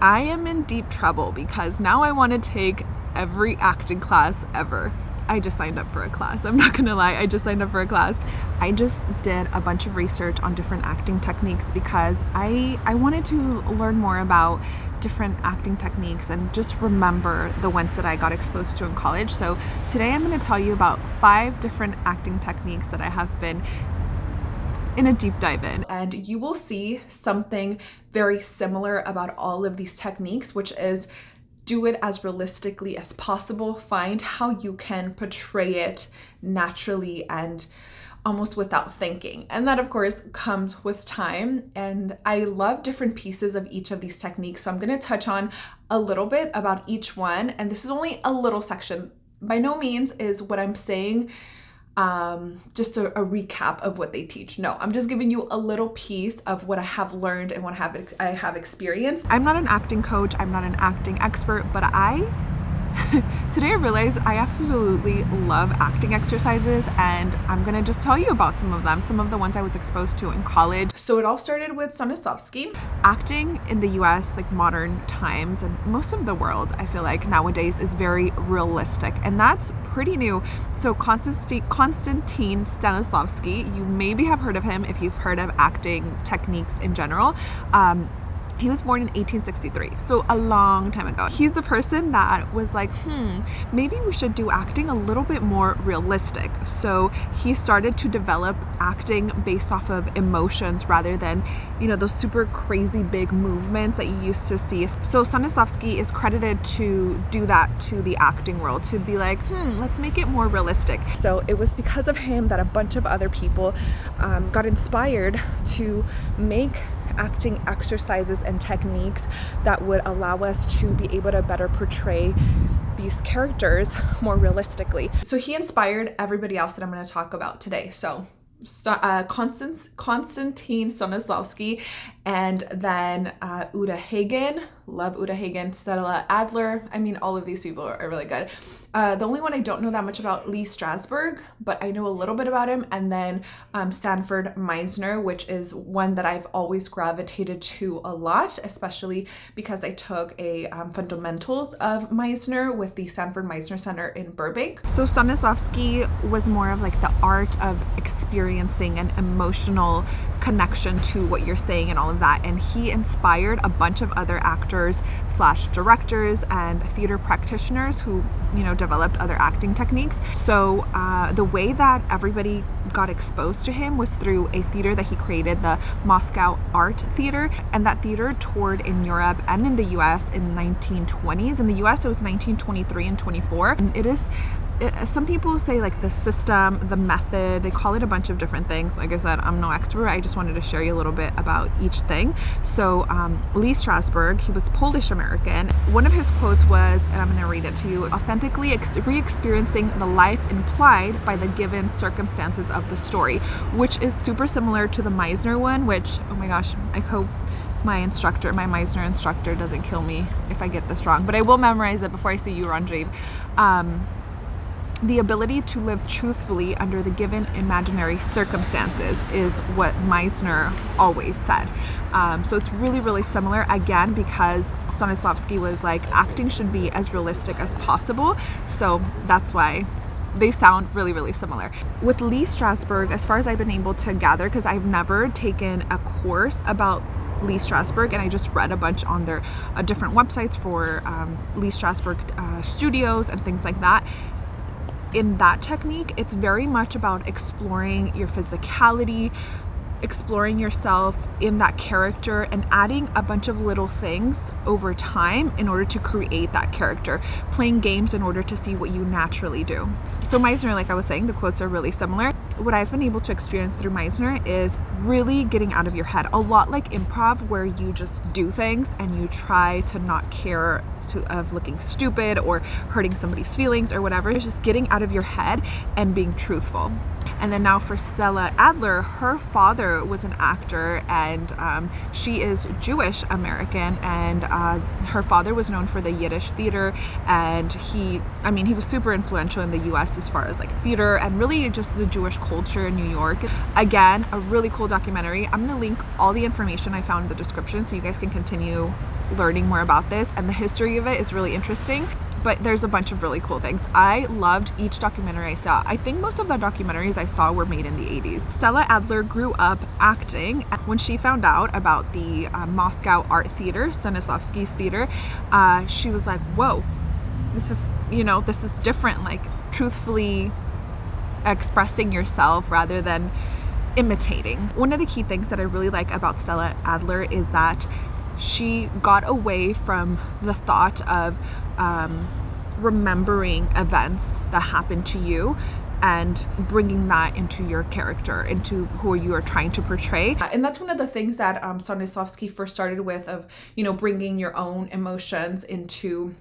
I am in deep trouble because now I want to take every acting class ever. I just signed up for a class. I'm not gonna lie, I just signed up for a class. I just did a bunch of research on different acting techniques because I I wanted to learn more about different acting techniques and just remember the ones that I got exposed to in college. So today I'm gonna tell you about five different acting techniques that I have been in a deep dive in and you will see something very similar about all of these techniques which is do it as realistically as possible. Find how you can portray it naturally and almost without thinking. And that of course comes with time. And I love different pieces of each of these techniques. So I'm gonna touch on a little bit about each one. And this is only a little section. By no means is what I'm saying um, just a, a, recap of what they teach. No, I'm just giving you a little piece of what I have learned and what I have, I have experienced. I'm not an acting coach, I'm not an acting expert, but I Today I realized I absolutely love acting exercises and I'm gonna just tell you about some of them, some of the ones I was exposed to in college. So it all started with Stanislavski. Acting in the US, like modern times and most of the world, I feel like nowadays is very realistic and that's pretty new. So Konstantin, Stanislavski, you maybe have heard of him if you've heard of acting techniques in general. Um, he was born in 1863, so a long time ago. He's a person that was like, hmm, maybe we should do acting a little bit more realistic. So he started to develop acting based off of emotions rather than, you know, those super crazy big movements that you used to see. So Stanislavski is credited to do that to the acting world, to be like, hmm, let's make it more realistic. So it was because of him that a bunch of other people um, got inspired to make acting exercises and techniques that would allow us to be able to better portray these characters more realistically. So he inspired everybody else that I'm going to talk about today. So uh, Konstantin Stanislavski and then uh, Uta Hagen, love Uta Hagen, Stella Adler. I mean, all of these people are really good. Uh, the only one I don't know that much about, Lee Strasberg, but I know a little bit about him. And then um, Sanford Meisner, which is one that I've always gravitated to a lot, especially because I took a um, fundamentals of Meisner with the Sanford Meisner Center in Burbank. So Stanislavski was more of like the art of experiencing an emotional connection to what you're saying and all of that. And he inspired a bunch of other actors slash directors and theater practitioners who, you know, developed other acting techniques. So uh, the way that everybody got exposed to him was through a theater that he created, the Moscow Art Theater. And that theater toured in Europe and in the US in the 1920s. In the US, it was 1923 and 24. And it is it, some people say like the system, the method, they call it a bunch of different things. Like I said, I'm no expert. I just wanted to share you a little bit about each thing. So um, Lee Strasberg, he was Polish American. One of his quotes was, and I'm going to read it to you, authentically re-experiencing the life implied by the given circumstances of the story, which is super similar to the Meisner one, which, oh my gosh, I hope my instructor, my Meisner instructor doesn't kill me if I get this wrong, but I will memorize it before I see you, Ranjiv. Um, the ability to live truthfully under the given imaginary circumstances is what Meisner always said. Um, so it's really, really similar again because Stanislavski was like acting should be as realistic as possible. So that's why they sound really, really similar. With Lee Strasberg, as far as I've been able to gather, because I've never taken a course about Lee Strasberg and I just read a bunch on their uh, different websites for um, Lee Strasberg uh, studios and things like that in that technique, it's very much about exploring your physicality, exploring yourself in that character and adding a bunch of little things over time in order to create that character, playing games in order to see what you naturally do. So Meisner, like I was saying, the quotes are really similar. What I've been able to experience through Meisner is really getting out of your head, a lot like improv where you just do things and you try to not care to, of looking stupid or hurting somebody's feelings or whatever. It's just getting out of your head and being truthful. And then now for Stella Adler, her father was an actor and um, she is Jewish American and uh, her father was known for the Yiddish theater and he, I mean, he was super influential in the US as far as like theater and really just the Jewish culture in New York. Again, a really cool documentary. I'm gonna link all the information I found in the description so you guys can continue learning more about this and the history of it is really interesting but there's a bunch of really cool things. I loved each documentary I saw. I think most of the documentaries I saw were made in the 80s. Stella Adler grew up acting. When she found out about the uh, Moscow Art Theater, Stanislavski's theater, uh, she was like, whoa, this is, you know, this is different. Like, truthfully expressing yourself rather than imitating. One of the key things that I really like about Stella Adler is that she got away from the thought of um, remembering events that happened to you and bringing that into your character, into who you are trying to portray. And that's one of the things that um, Stanislavski first started with of, you know, bringing your own emotions into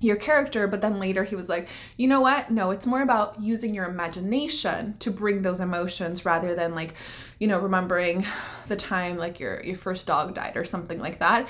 your character but then later he was like you know what? No it's more about using your imagination to bring those emotions rather than like you know remembering the time like your your first dog died or something like that.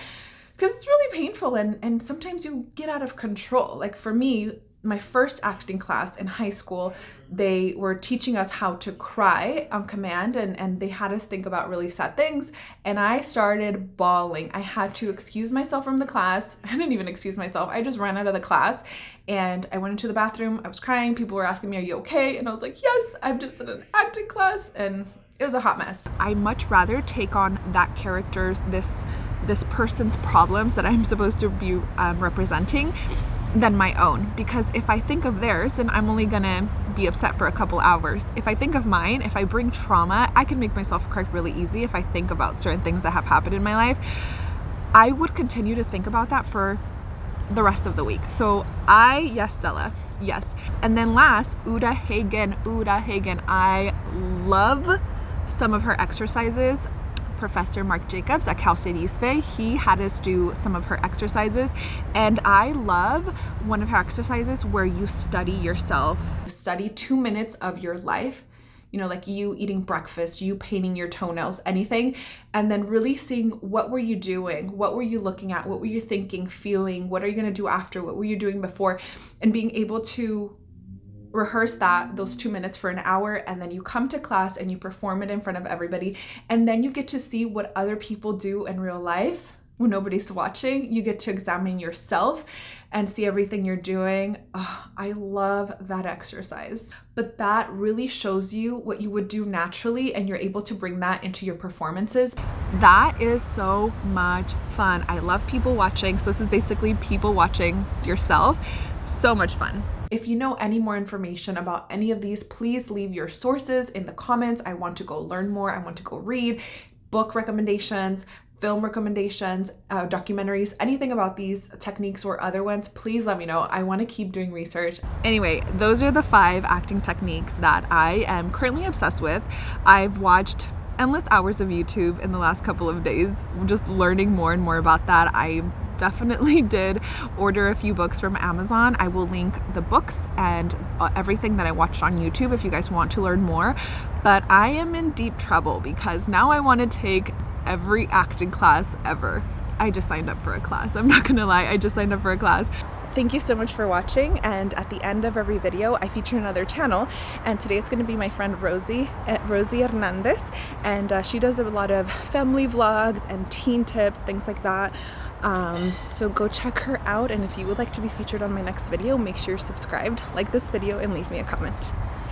Because it's really painful and and sometimes you get out of control. Like for me my first acting class in high school, they were teaching us how to cry on command and, and they had us think about really sad things. And I started bawling. I had to excuse myself from the class. I didn't even excuse myself. I just ran out of the class and I went into the bathroom. I was crying. People were asking me, are you okay? And I was like, yes, I'm just in an acting class. And it was a hot mess. I much rather take on that character's, this, this person's problems that I'm supposed to be um, representing than my own because if I think of theirs then I'm only gonna be upset for a couple hours. If I think of mine, if I bring trauma, I can make myself cry really easy if I think about certain things that have happened in my life. I would continue to think about that for the rest of the week. So I, yes, Stella, yes. And then last, Uta Hagen, Uta Hagen. I love some of her exercises. Professor Mark Jacobs at Cal State East Bay. He had us do some of her exercises and I love one of her exercises where you study yourself. Study two minutes of your life you know, like you eating breakfast, you painting your toenails, anything, and then really seeing what were you doing? What were you looking at? What were you thinking, feeling? What are you going to do after? What were you doing before? And being able to rehearse that those two minutes for an hour and then you come to class and you perform it in front of everybody and then you get to see what other people do in real life when nobody's watching. You get to examine yourself and see everything you're doing. Oh, i love that exercise. But that really shows you what you would do naturally and you're able to bring that into your performances. That is so much fun. I love people watching so this is basically people watching yourself. So much fun if you know any more information about any of these, please leave your sources in the comments. I want to go learn more. I want to go read book recommendations, film recommendations, uh, documentaries, anything about these techniques or other ones, please let me know. I want to keep doing research. Anyway, those are the five acting techniques that I am currently obsessed with. I've watched endless hours of YouTube in the last couple of days, just learning more and more about that. I definitely did order a few books from Amazon. I will link the books and uh, everything that I watched on YouTube if you guys want to learn more. But I am in deep trouble because now I want to take every acting class ever. I just signed up for a class. I'm not gonna lie, I just signed up for a class. Thank you so much for watching and at the end of every video I feature another channel and today it's going to be my friend Rosie, uh, Rosie Hernandez and uh, she does a lot of family vlogs and teen tips, things like that. Um, so go check her out and if you would like to be featured on my next video make sure you're subscribed, like this video and leave me a comment.